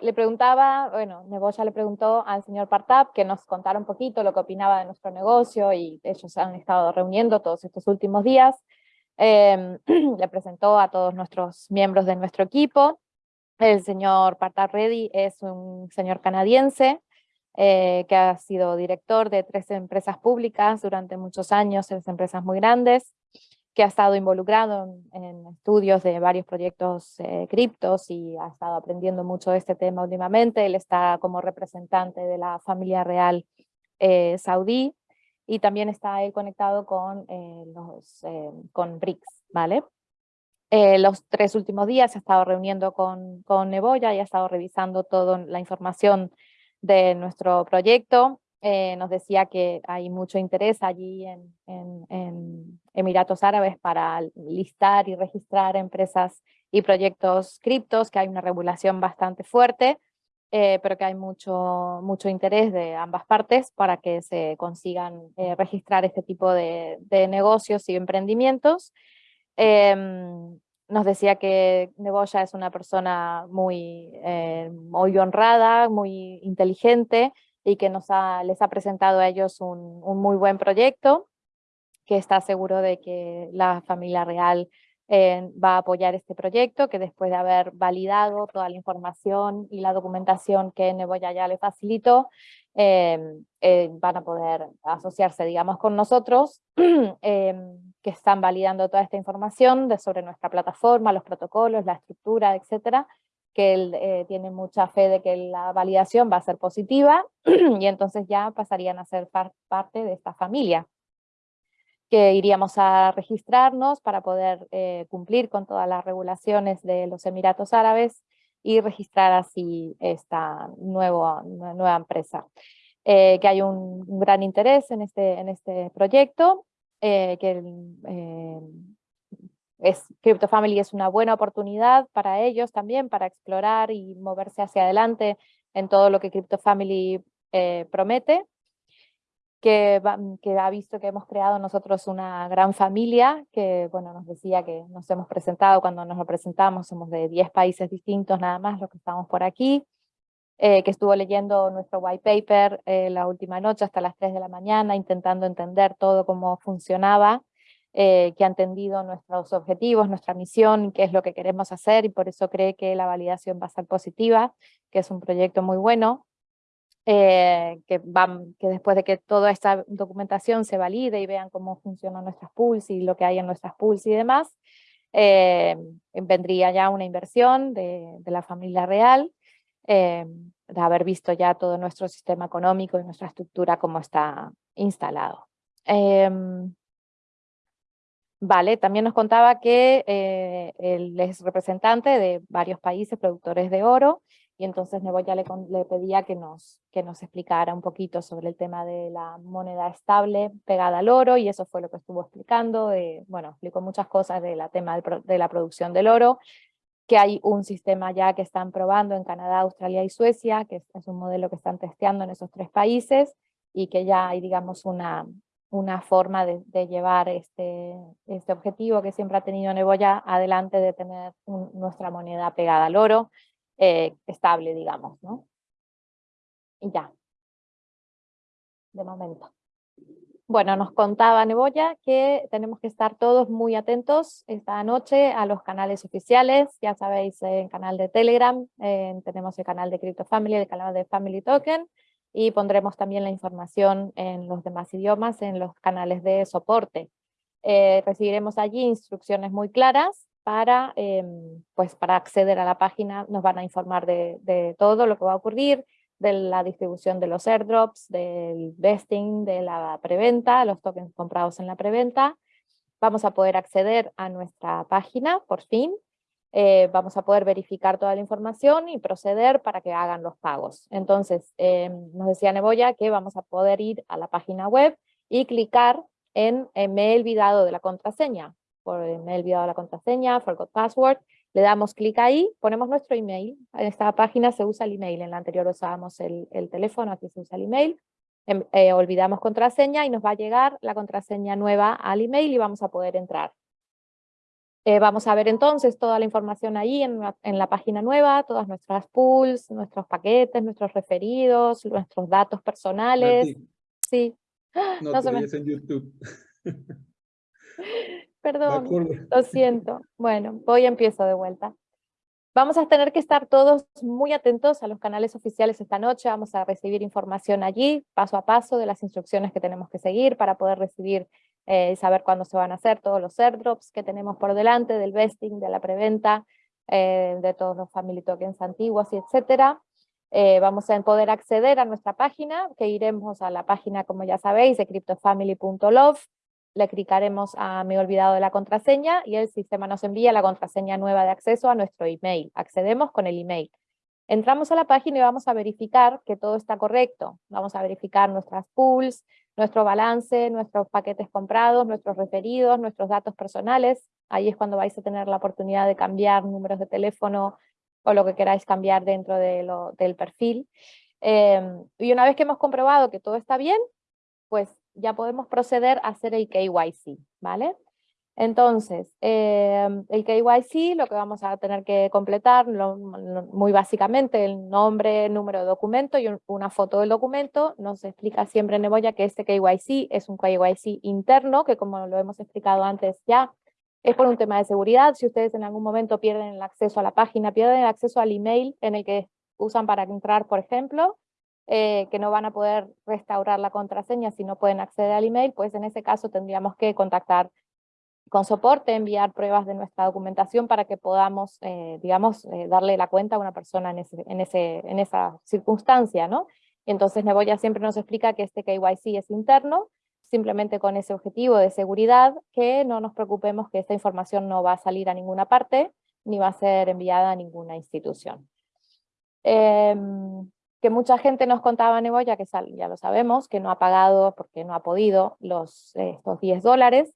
le preguntaba, bueno, Neboya le preguntó al señor Partap que nos contara un poquito lo que opinaba de nuestro negocio y ellos han estado reuniendo todos estos últimos días. Em, le presentó a todos nuestros miembros de nuestro equipo. El señor Partap Reddy es un señor canadiense eh, que ha sido director de tres empresas públicas durante muchos años, tres empresas muy grandes, que ha estado involucrado en, estudios de varios proyectos eh, criptos y ha estado aprendiendo mucho de este tema últimamente. Él está como representante de la familia real eh, saudí y también está él conectado con, los, con BRICS, ¿vale? los tres últimos días ha estado reuniendo con, con Neboya y ha estado revisando toda la información de nuestro proyecto. Eh, nos decía que hay mucho interés allí en, Emiratos Árabes para listar y registrar empresas y proyectos criptos, que hay una regulación bastante fuerte, eh, pero que hay mucho, mucho interés de ambas partes para que se consigan eh, registrar este tipo de, de, negocios y emprendimientos. Em, nos decía que Neboya es una persona muy, eh, muy honrada, muy inteligente y que nos ha, les ha presentado a ellos un, muy buen proyecto, que está seguro de que la familia real eh, va a apoyar este proyecto, que después de haber validado toda la información y la documentación que Neboya ya le facilitó, Em, eh, van a poder asociarse, digamos, con nosotros, que están validando toda esta información de, sobre nuestra plataforma, los protocolos, la estructura, etcétera, que él eh, tiene mucha fe de que la validación va a ser positiva, y entonces ya pasarían a ser parte de esta familia que iríamos a registrarnos para poder eh, cumplir con todas las regulaciones de los Emiratos Árabes y registrar así esta nueva, nueva empresa. Eh, que hay un, gran interés en este, en este proyecto, eh, que eh, es, Crypto Family es una buena oportunidad para ellos también, para explorar y moverse hacia adelante en todo lo que Crypto Family promete, que, que, ha visto que hemos creado nosotros una gran familia, que bueno, nos decía que nos hemos presentado, cuando nos lo presentamos somos de 10 países distintos nada más los que estamos por aquí, eh, que estuvo leyendo nuestro white paper eh, la última noche hasta las 3 de la mañana, intentando entender todo cómo funcionaba, eh, que ha entendido nuestros objetivos, nuestra misión, qué es lo que queremos hacer, y por eso cree que la validación va a ser positiva, que es un proyecto muy bueno, eh, que, van, que después de que toda esta documentación se valide y vean cómo funcionan nuestras pools y lo que hay en nuestras pools y demás, eh, vendría ya una inversión de, de la familia real, de haber visto ya todo nuestro sistema económico y nuestra estructura como está instalado. Vale, también nos contaba que él es representante de varios países productores de oro y entonces Neboya le, le pedía que nos, que nos explicara un poquito sobre el tema de la moneda estable pegada al oro, y eso fue lo que estuvo explicando, bueno, explicó muchas cosas del tema de la producción del oro, que hay un sistema ya que están probando en Canadá, Australia y Suecia, que es, un modelo que están testeando en esos tres países, y que ya hay, digamos, una, una forma de, llevar este, este objetivo que siempre ha tenido Neboya adelante de tener nuestra moneda pegada al oro, eh, estable, digamos, ¿no? Y ya, de momento. Bueno, nos contaba Neboya que tenemos que estar todos muy atentos esta noche a los canales oficiales, ya sabéis, en canal de Telegram, tenemos el canal de Crypto Family, el canal de Family Token, y pondremos también la información en los demás idiomas, en los canales de soporte. Eh, recibiremos allí instrucciones muy claras para, em, pues para acceder a la página nos van a informar de, todo lo que va a ocurrir, de la distribución de los airdrops, del vesting, de la preventa, los tokens comprados en la preventa. Vamos a poder acceder a nuestra página, por fin. Eh, vamos a poder verificar toda la información y proceder para que hagan los pagos. Entonces, em, nos decía Neboya que vamos a poder ir a la página web y clicar en me he olvidado de la contraseña. Por, me he olvidado la contraseña, forgot password, le damos clic ahí, ponemos nuestro email, en esta página se usa el email, en la anterior usábamos el, el teléfono, aquí se usa el email, em, eh, olvidamos contraseña y nos va a llegar la contraseña nueva al email y vamos a poder entrar. Eh, vamos a ver entonces toda la información ahí en la, en la, página nueva, todas nuestras pools, nuestros paquetes, nuestros referidos, nuestros datos personales. Sí. No, no te me... en YouTube. Perdón, lo siento. Bueno, voy y empiezo de vuelta. Vamos a tener que estar todos muy atentos a los canales oficiales esta noche, vamos a recibir información allí, paso a paso, de las instrucciones que tenemos que seguir para poder recibir eh, saber cuándo se van a hacer todos los airdrops que tenemos por delante, del vesting, de la preventa, eh, de todos los family tokens antiguos y etcétera. Eh, vamos a poder acceder a nuestra página, que iremos a la página, como ya sabéis, de cryptofamily.love, le clicaremos a me he olvidado de la contraseña y el sistema nos envía la contraseña nueva de acceso a nuestro email. Accedemos con el email. Entramos a la página y vamos a verificar que todo está correcto. Vamos a verificar nuestras pools, nuestro balance, nuestros paquetes comprados, nuestros referidos, nuestros datos personales. Ahí es cuando vais a tener la oportunidad de cambiar números de teléfono o lo que queráis cambiar dentro de del perfil. Em, y una vez que hemos comprobado que todo está bien, pues ya podemos proceder a hacer el KYC, ¿vale? Entonces, em, el KYC lo que vamos a tener que completar, muy básicamente, el nombre, número de documento y una foto del documento. Nos explica siempre Neboya que este KYC es un KYC interno, que como lo hemos explicado antes ya, es por un tema de seguridad. Si ustedes en algún momento pierden el acceso a la página, pierden el acceso al email en el que usan para entrar, por ejemplo, eh, que no van a poder restaurar la contraseña si no pueden acceder al email, pues en ese caso tendríamos que contactar con soporte, enviar pruebas de nuestra documentación para que podamos, eh, digamos, eh, darle la cuenta a una persona en, ese, en, ese, en esa circunstancia, ¿no? entonces Neboya siempre nos explica que este KYC es interno, simplemente con ese objetivo de seguridad, que no nos preocupemos que esta información no va a salir a ninguna parte, ni va a ser enviada a ninguna institución. Em, que mucha gente nos contaba Neboya, que ya lo sabemos, que no ha pagado porque no ha podido los, estos 10 dólares,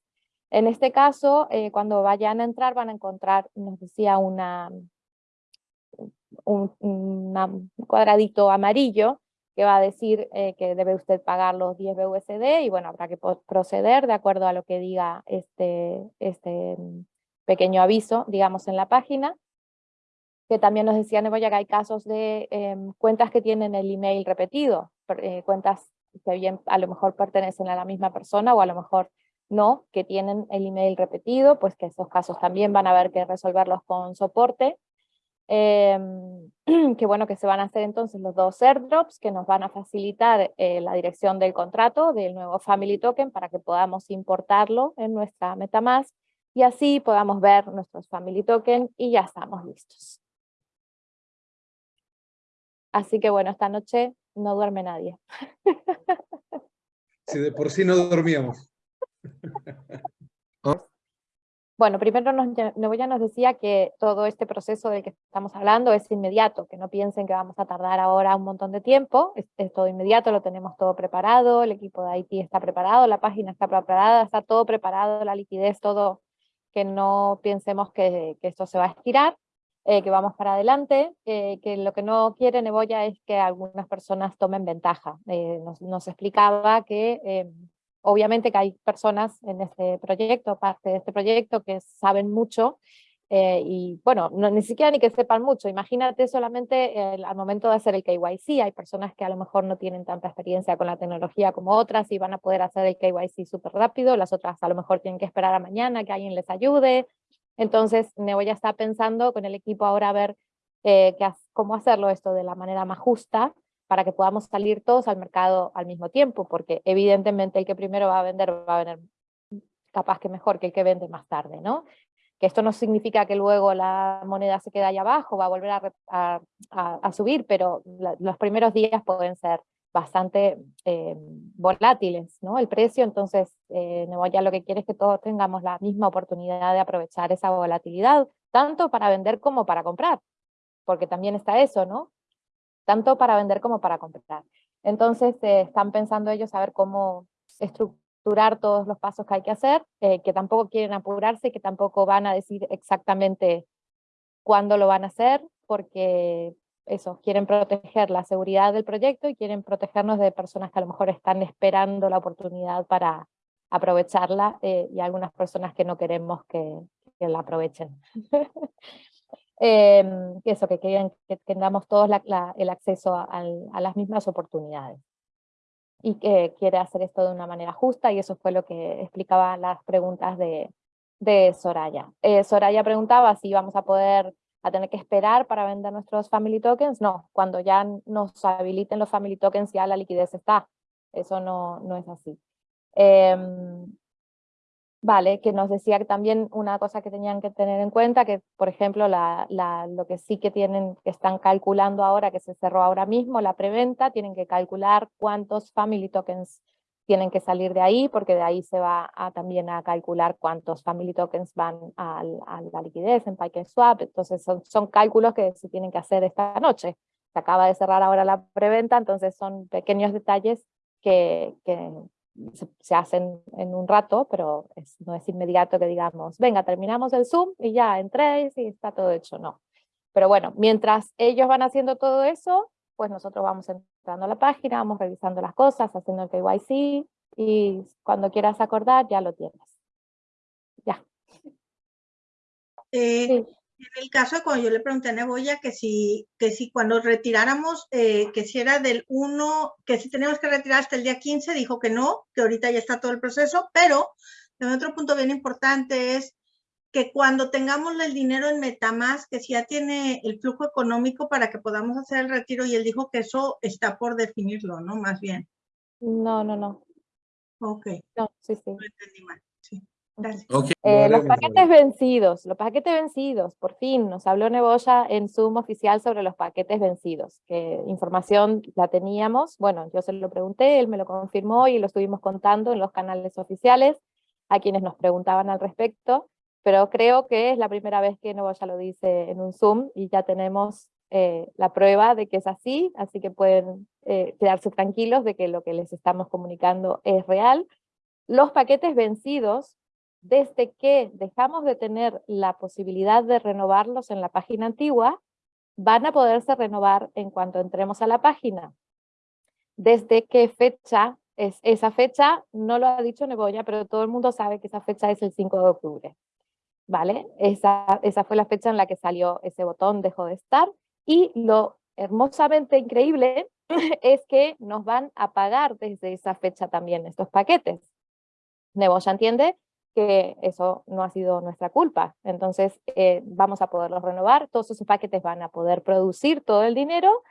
en este caso, eh, cuando vayan a entrar van a encontrar, nos decía, una, un cuadradito amarillo que va a decir eh, que debe usted pagar los 10 BUSD y bueno, habrá que proceder de acuerdo a lo que diga este, este pequeño aviso, digamos, en la página. Que también nos decía Neboya que hay casos de em, cuentas que tienen el email repetido, eh, cuentas que bien a lo mejor pertenecen a la misma persona o a lo mejor no, que tienen el email repetido, pues que esos casos también van a haber que resolverlos con soporte. Em, que bueno, que se van a hacer entonces los dos airdrops que nos van a facilitar eh, la dirección del contrato del nuevo Family Token para que podamos importarlo en nuestra Metamask y así podamos ver nuestros Family Token y ya estamos listos. Así que bueno, esta noche no duerme nadie. Si de por sí no dormíamos. Bueno, primero nos, Neboya nos decía que todo este proceso del que estamos hablando es inmediato, que no piensen que vamos a tardar ahora un montón de tiempo, es, todo inmediato, lo tenemos todo preparado, el equipo de IT está preparado, la página está preparada, está todo preparado, la liquidez, todo, que no pensemos que, que esto se va a estirar, eh, que vamos para adelante, eh, que lo que no quiere Neboya es que algunas personas tomen ventaja. Eh, nos, explicaba que obviamente que hay personas en este proyecto, parte de este proyecto, que saben mucho, eh, y bueno, no, ni siquiera ni que sepan mucho, imagínate solamente al momento de hacer el KYC, hay personas que a lo mejor no tienen tanta experiencia con la tecnología como otras y van a poder hacer el KYC súper rápido, las otras a lo mejor tienen que esperar a mañana que alguien les ayude, entonces Neo ya está pensando con el equipo ahora a ver eh, cómo hacerlo esto de la manera más justa, para que podamos salir todos al mercado al mismo tiempo, porque evidentemente el que primero va a vender va a vender capaz que mejor que el que vende más tarde, ¿no? Que esto no significa que luego la moneda se quede ahí abajo, va a volver a, a, subir, pero los primeros días pueden ser bastante eh, volátiles, ¿no? El precio, entonces, eh, ya lo que quiere es que todos tengamos la misma oportunidad de aprovechar esa volatilidad, tanto para vender como para comprar, porque también está eso, ¿no? Tanto para vender como para comprar. Entonces eh, están pensando ellos a ver cómo estructurar todos los pasos que hay que hacer, eh, que tampoco quieren apurarse, que tampoco van a decir exactamente cuándo lo van a hacer, porque eso, quieren proteger la seguridad del proyecto y quieren protegernos de personas que a lo mejor están esperando la oportunidad para aprovecharla eh, y algunas personas que no queremos que, que la aprovechen. Em, eso, que, quieran, que tengamos todos el acceso a, las mismas oportunidades. Y que quiere hacer esto de una manera justa, y eso fue lo que explicaba las preguntas de, de Soraya. Eh, Soraya preguntaba si vamos a poder a tener que esperar para vender nuestros family tokens. No, cuando ya nos habiliten los family tokens ya la liquidez está. Eso no, no es así. Em, Vale, que nos decía que también una cosa que tenían que tener en cuenta, que por ejemplo la, lo que sí que tienen, que están calculando ahora, que se cerró ahora mismo, la preventa, tienen que calcular cuántos family tokens tienen que salir de ahí, porque de ahí se va a, también a calcular cuántos family tokens van a, la liquidez en PikeSwap, entonces son, son cálculos que se tienen que hacer esta noche. Se acaba de cerrar ahora la preventa, entonces son pequeños detalles que, que, se, hacen en un rato, pero no es inmediato que digamos, venga, terminamos el Zoom y ya entréis y está todo hecho, no. Pero bueno, mientras ellos van haciendo todo eso, pues nosotros vamos entrando a la página, vamos revisando las cosas, haciendo el KYC, y cuando quieras acordar ya lo tienes. Ya. Eh, en el caso de cuando yo le pregunté a Neboya que si, que si cuando retiráramos, eh, que si era del 1, que si teníamos que retirar hasta el día 15, dijo que no, que ahorita ya está todo el proceso, pero otro punto bien importante es que cuando tengamos el dinero en Metamask, que si ya tiene el flujo económico para que podamos hacer el retiro, y él dijo que eso está por definirlo, ¿no? Más bien. No, no, no. Ok. No, sí, sí. No entendí mal. Eh, los paquetes vencidos, los paquetes vencidos, por fin nos habló Neboya en Zoom oficial sobre los paquetes vencidos, que información la teníamos, bueno, yo se lo pregunté, él me lo confirmó y lo estuvimos contando en los canales oficiales a quienes nos preguntaban al respecto, pero creo que es la primera vez que Neboya lo dice en un Zoom y ya tenemos eh, la prueba de que es así, así que pueden eh, quedarse tranquilos de que lo que les estamos comunicando es real. Los paquetes vencidos desde que dejamos de tener la posibilidad de renovarlos en la página antigua, van a poderse renovar en cuanto entremos a la página. ¿Desde qué fecha es esa fecha? No lo ha dicho Neboya, pero todo el mundo sabe que esa fecha es el 5 de octubre. ¿Vale? Esa, esa fue la fecha en la que salió ese botón, dejó de estar, y lo hermosamente increíble es que nos van a pagar desde esa fecha también estos paquetes. Neboya entiende que eso no ha sido nuestra culpa. Entonces eh, vamos a poderlos renovar, todos esos paquetes van a poder producir todo el dinero,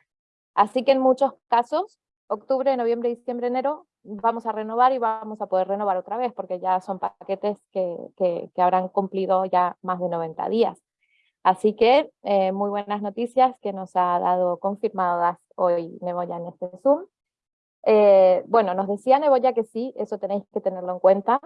así que en muchos casos, octubre, noviembre, diciembre, enero, vamos a renovar y vamos a poder renovar otra vez, porque ya son paquetes que, que, habrán cumplido ya más de 90 días. Así que eh, muy buenas noticias que nos ha dado confirmadas hoy Neboya en este Zoom. Eh, bueno, nos decía Neboya que sí, eso tenéis que tenerlo en cuenta,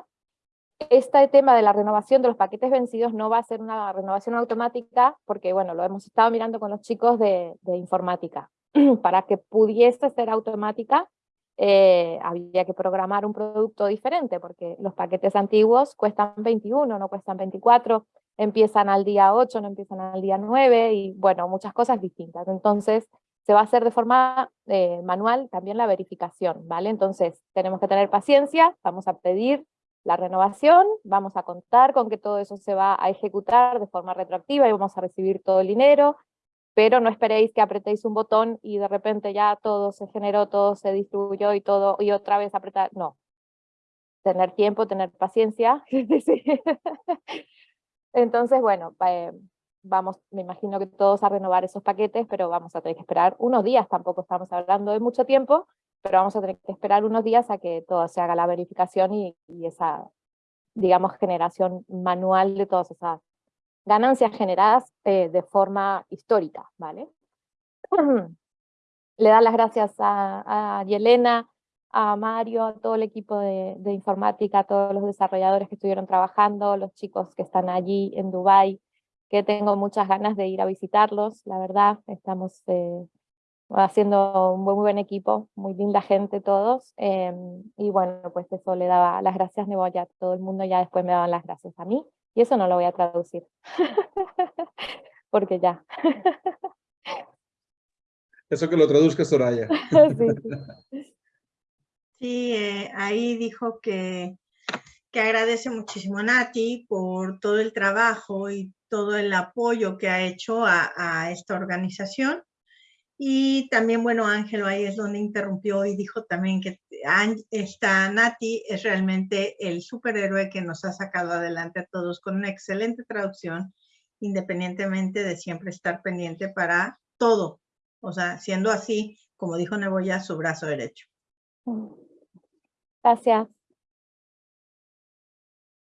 este tema de la renovación de los paquetes vencidos no va a ser una renovación automática, porque bueno, lo hemos estado mirando con los chicos de, informática. Para que pudiese ser automática, eh, había que programar un producto diferente, porque los paquetes antiguos cuestan 21, no cuestan 24, empiezan al día 8, no empiezan al día 9, y bueno, muchas cosas distintas. Entonces, se va a hacer de forma eh, manual también la verificación, ¿vale? Entonces, tenemos que tener paciencia, vamos a pedir la renovación, vamos a contar con que todo eso se va a ejecutar de forma retroactiva y vamos a recibir todo el dinero, pero no esperéis que apretéis un botón y de repente ya todo se generó, todo se distribuyó y todo, y otra vez apretar, no. Tener tiempo, tener paciencia. Entonces, bueno, eh, vamos, me imagino que todos a renovar esos paquetes, pero vamos a tener que esperar unos días, tampoco estamos hablando de mucho tiempo, pero vamos a tener que esperar unos días a que todo se haga la verificación y, esa, digamos, generación manual de todas esas ganancias generadas eh, de forma histórica, ¿vale? Le da las gracias a, a, Yelena, a Mario, a todo el equipo de, informática, a todos los desarrolladores que estuvieron trabajando, los chicos que están allí en Dubái, que tengo muchas ganas de ir a visitarlos, la verdad, estamos eh, haciendo un muy, buen equipo, muy linda gente todos, em, y bueno, pues eso le daba las gracias Neboya a todo el mundo, ya después me daban las gracias a mí, y eso no lo voy a traducir, porque ya. eso que lo traduzca Soraya. sí, eh, ahí dijo que, que agradece muchísimo a Nati por todo el trabajo y todo el apoyo que ha hecho a, esta organización. Y también, bueno, Ángelo ahí es donde interrumpió y dijo también que esta Nati es realmente el superhéroe que nos ha sacado adelante a todos con una excelente traducción, independientemente de siempre estar pendiente para todo. O sea, siendo así, como dijo Neboya, su brazo derecho. Gracias.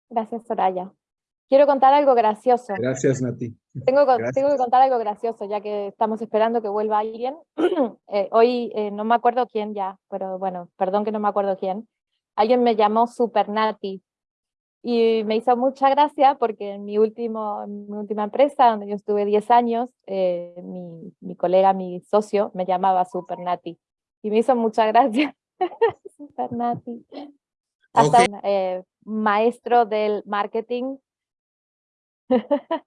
Gracias, Soraya. Quiero contar algo gracioso. Gracias, Nati. Tengo, tengo, que contar algo gracioso, ya que estamos esperando que vuelva alguien. Eh, hoy eh, no me acuerdo quién ya, pero bueno, perdón que no me acuerdo quién. Alguien me llamó Super Nati. Y me hizo mucha gracia porque en mi, último, mi última empresa, donde yo estuve 10 años, eh, mi, mi, colega, mi socio, me llamaba Super Nati. Y me hizo mucha gracia. Super Nati. Hasta un maestro del marketing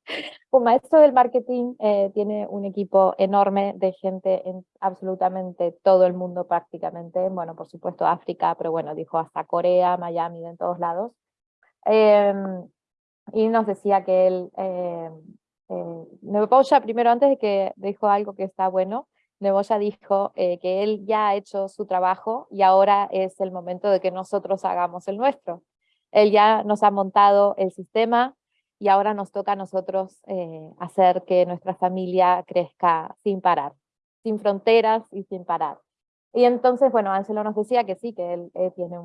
un maestro del marketing eh, tiene un equipo enorme de gente en absolutamente todo el mundo prácticamente, bueno, por supuesto África, pero bueno, dijo hasta Corea, Miami, en todos lados. Em, y nos decía que él, eh, eh, primero antes de que dijo algo que está bueno, Neboya dijo eh, que él ya ha hecho su trabajo y ahora es el momento de que nosotros hagamos el nuestro. Él ya nos ha montado el sistema, y ahora nos toca a nosotros eh, hacer que nuestra familia crezca sin parar, sin fronteras y sin parar. Y entonces, bueno, Ángelo nos decía que sí, que él, tiene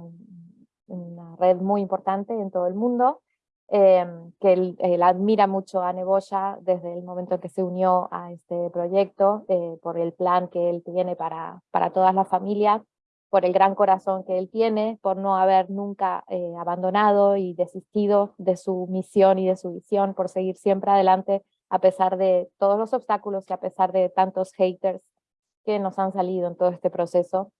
una red muy importante en todo el mundo, em, que él, admira mucho a Neboya desde el momento en que se unió a este proyecto, eh, por el plan que él tiene para, para todas las familias, por el gran corazón que él tiene, por no haber nunca eh, abandonado y desistido de su misión y de su visión, por seguir siempre adelante a pesar de todos los obstáculos y a pesar de tantos haters que nos han salido en todo este proceso.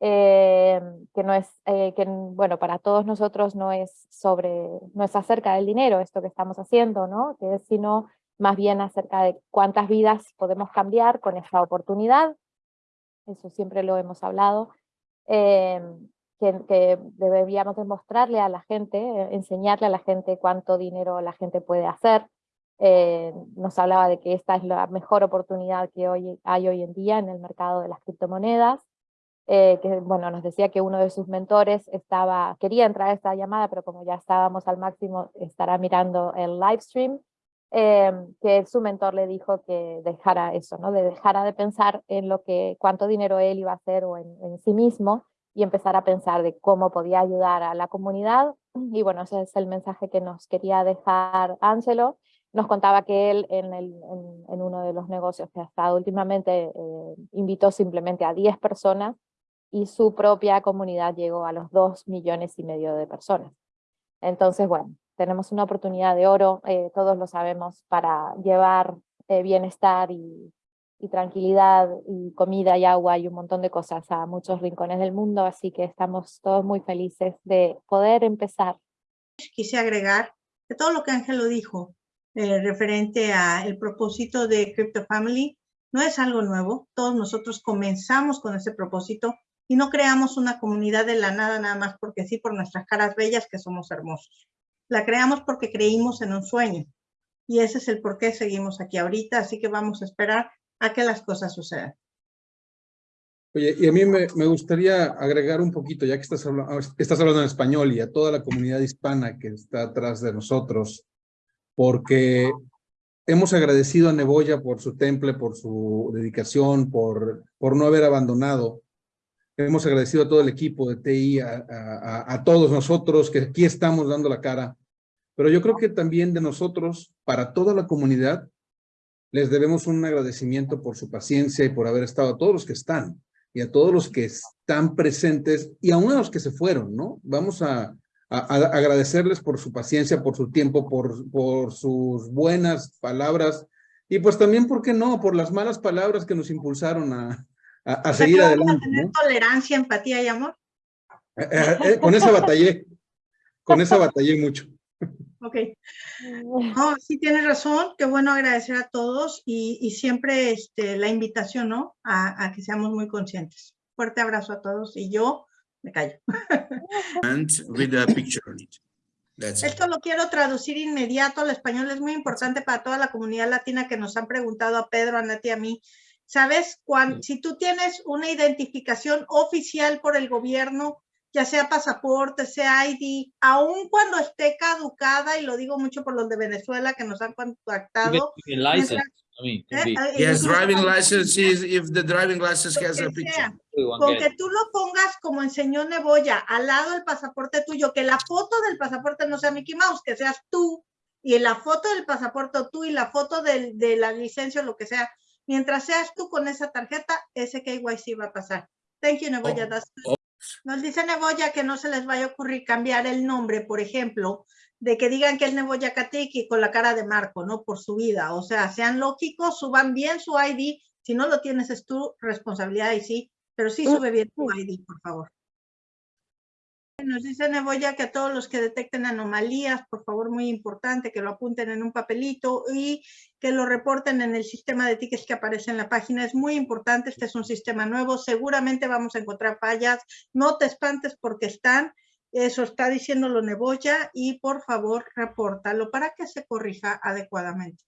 Eh, que no es, eh, que bueno, para todos nosotros no es sobre, no es acerca del dinero esto que estamos haciendo, ¿no? Que es sino más bien acerca de cuántas vidas podemos cambiar con esta oportunidad, eso siempre lo hemos hablado, Em, que, deberíamos demostrarle a la gente, eh, enseñarle a la gente cuánto dinero la gente puede hacer. Eh, nos hablaba de que esta es la mejor oportunidad que hoy, hay hoy en día en el mercado de las criptomonedas. Eh, que bueno, nos decía que uno de sus mentores estaba, quería entrar a esta llamada, pero como ya estábamos al máximo, estará mirando el live stream, em, que su mentor le dijo que dejara eso, ¿no? de dejara de pensar en lo que, cuánto dinero él iba a hacer o en, sí mismo, y empezar a pensar de cómo podía ayudar a la comunidad. Y bueno, ese es el mensaje que nos quería dejar Ángelo. Nos contaba que él en, uno de los negocios que ha estado últimamente eh, invitó simplemente a 10 personas y su propia comunidad llegó a los 2 millones y medio de personas. Entonces, bueno, tenemos una oportunidad de oro, eh, todos lo sabemos, para llevar eh, bienestar y, y tranquilidad y comida y agua y un montón de cosas a muchos rincones del mundo, así que estamos todos muy felices de poder empezar. Quise agregar que todo lo que Ángelo dijo eh, referente al propósito de Crypto Family no es algo nuevo, todos nosotros comenzamos con ese propósito y no creamos una comunidad de la nada nada más porque sí, por nuestras caras bellas que somos hermosos. La creamos porque creímos en un sueño y ese es el por qué seguimos aquí ahorita, así que vamos a esperar a que las cosas sucedan. Oye, y a mí me, me, gustaría agregar un poquito, ya que estás, hablando, estás hablando en español y a toda la comunidad hispana que está atrás de nosotros, porque hemos agradecido a Neboya por su temple, por su dedicación, por, por no haber abandonado. Hemos agradecido a todo el equipo de TI, a, a, a todos nosotros que aquí estamos dando la cara, pero yo creo que también de nosotros, para toda la comunidad, les debemos un agradecimiento por su paciencia y por haber estado a todos los que están y a todos los que están presentes y a uno de los que se fueron, ¿no? Vamos a, agradecerles por su paciencia, por su tiempo, por, por sus buenas palabras y pues también, ¿por qué no? Por las malas palabras que nos impulsaron a, a, seguir adelante. tener tolerancia, empatía y amor? Eh, eh, eh, con esa batallé, con esa batallé mucho. Ok. No, sí tienes razón, qué bueno agradecer a todos y, siempre este, la invitación, ¿no? A, que seamos muy conscientes. Fuerte abrazo a todos y yo me callo. and with a picture on it. That's it. Esto lo quiero traducir inmediato al español. Es muy importante para toda la comunidad latina que nos han preguntado a Pedro, a Nati, a mí. ¿Sabes? Cuando, si tú tienes una identificación oficial por el gobierno, ya sea pasaporte, sea ID, aun cuando esté caducada, y lo digo mucho por los de Venezuela que nos han contactado, a license, I mean, can eh, eh, Yes, driving license is if the driving license has a que picture. con que tú lo pongas como enseñó Neboya, al lado del pasaporte tuyo, que la foto del pasaporte no sea Mickey Mouse, que seas tú, y en la foto del pasaporte tú y la foto del- de la licencia o lo que sea, mientras seas tú con esa tarjeta, ese KYC va a pasar. Thank you, Neboya. Oh, oh. Nos dice Neboya que no se les vaya a ocurrir cambiar el nombre, por ejemplo, de que digan que es Neboya Katiki con la cara de Marco, ¿no? Por su vida. O sea, sean lógicos, suban bien su ID. Si no lo tienes, es tu responsabilidad y sí, pero sí Mm, sube bien tu ID, por favor. Nos dice Neboya que a todos los que detecten anomalías, por favor, muy importante, que lo apunten en un papelito y que lo reporten en el sistema de tickets que aparece en la página. Es muy importante, este es un sistema nuevo, seguramente vamos a encontrar fallas. No te espantes porque están, eso está diciéndolo Neboya y por favor, repórtalo para que se corrija adecuadamente.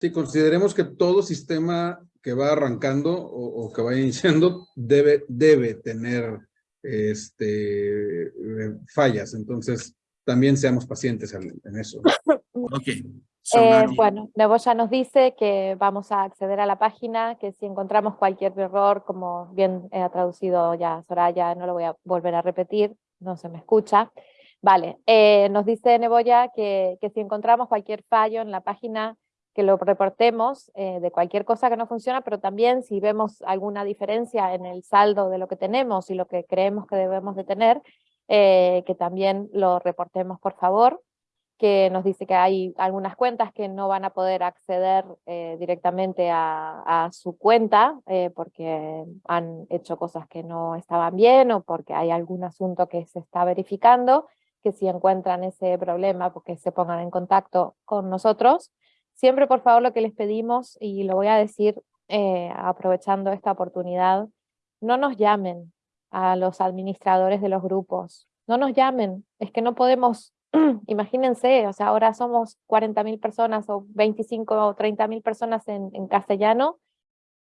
Sí, consideremos que todo sistema que va arrancando o, o que va iniciando debe, debe tener este, eh, fallas. Entonces, también seamos pacientes en, en eso. Okay. So Eh, bueno, Neboya nos dice que vamos a acceder a la página, que si encontramos cualquier error, como bien ha traducido ya Soraya, no lo voy a volver a repetir, no se me escucha. Vale, eh, nos dice Neboya que, que si encontramos cualquier fallo en la página, que lo reportemos eh, de cualquier cosa que no funciona, pero también si vemos alguna diferencia en el saldo de lo que tenemos y lo que creemos que debemos de tener, eh, que también lo reportemos por favor que nos dice que hay algunas cuentas que no van a poder acceder eh, directamente a, a su cuenta eh, porque han hecho cosas que no estaban bien o porque hay algún asunto que se está verificando, que si encuentran ese problema, porque se pongan en contacto con nosotros. Siempre, por favor, lo que les pedimos, y lo voy a decir eh, aprovechando esta oportunidad, no nos llamen a los administradores de los grupos, no nos llamen, es que no podemos imagínense, o sea, ahora somos 40.000 personas o 25 o 30.000 personas en, en castellano,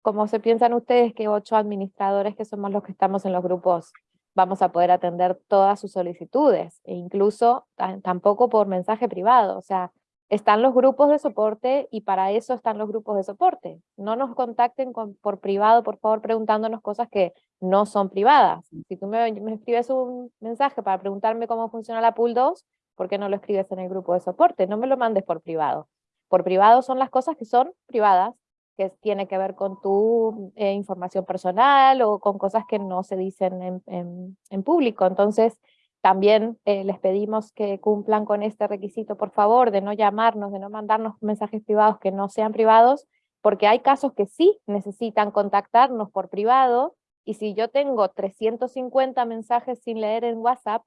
¿cómo se piensan ustedes que ocho administradores que somos los que estamos en los grupos vamos a poder atender todas sus solicitudes? E incluso ta- tampoco por mensaje privado, o sea, están los grupos de soporte y para eso están los grupos de soporte. No nos contacten con- por privado, por favor, preguntándonos cosas que no son privadas. Si tú me, me escribes un mensaje para preguntarme cómo funciona la pool 2, ¿por qué no lo escribes en el grupo de soporte? No me lo mandes por privado. Por privado son las cosas que son privadas, que tiene que ver con tu eh, información personal o con cosas que no se dicen en, en- en público. Entonces, también eh, les pedimos que cumplan con este requisito, por favor, de no llamarnos, de no mandarnos mensajes privados que no sean privados, porque hay casos que sí necesitan contactarnos por privado, y si yo tengo 350 mensajes sin leer en WhatsApp,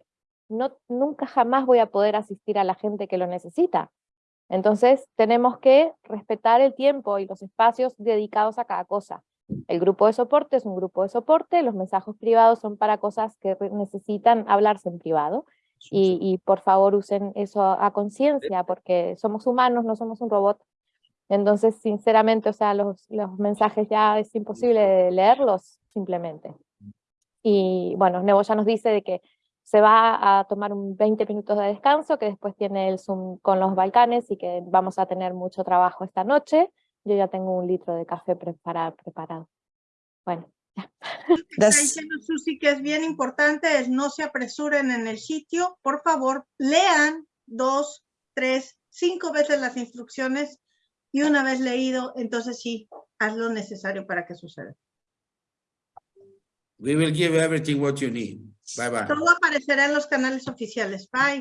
no, nunca jamás voy a poder asistir a la gente que lo necesita. Entonces tenemos que respetar el tiempo y los espacios dedicados a cada cosa. El grupo de soporte es un grupo de soporte, los mensajes privados son para cosas que necesitan hablarse en privado. Y, y por favor usen eso a, a conciencia, porque somos humanos, no somos un robot. Entonces, sinceramente, o sea, los, los mensajes ya es imposible leerlos simplemente. Y bueno, Nebo ya nos dice de que se va a tomar un 20 minutos de descanso, que después tiene el Zoom con los Balcanes y que vamos a tener mucho trabajo esta noche. Yo ya tengo un litro de café prepara- preparado. Bueno, Está diciendo Susi que es bien importante, es no se apresuren en el sitio. Por favor, lean dos, tres, cinco veces las instrucciones y una vez leído, entonces sí, haz lo necesario para que suceda. We will give everything what you need. Bye bye. Todo aparecerá en los canales oficiales. Bye.